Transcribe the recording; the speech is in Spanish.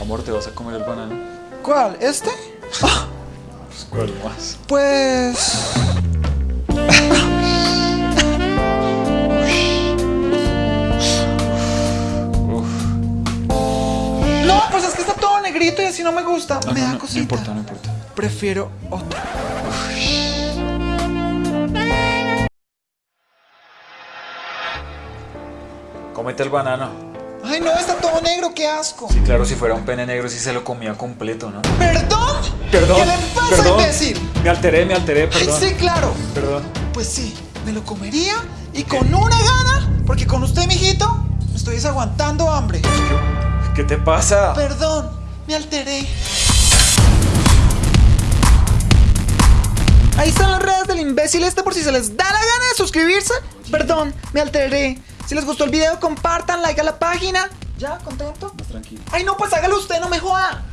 Amor, ¿te vas a comer el banano? ¿Cuál? ¿Este? Pues, ¿Cuál más? Pues... No, pues es que está todo negrito y así no me gusta. No, me no, da no, cosita. No importa, no importa. Prefiero otro. Cómete el banano. Ay, no, está todo negro, qué asco. Sí, claro, si fuera un pene negro sí se lo comía completo, ¿no? ¿Perdón? Perdón. ¿Qué le pasa, perdón. imbécil? Me alteré, me alteré, Ay, perdón. sí, claro. Perdón. Pues sí, me lo comería y con una gana, porque con usted, mijito, me estoy desaguantando hambre. ¿Qué te pasa? Perdón, me alteré. Ahí están las redes del imbécil este por si se les da la gana de suscribirse. Perdón, me alteré. Si les gustó el video, compartan, like a la página. ¿Ya? ¿Contento? Más tranquilo. Ay, no, pues hágalo usted, no me joda.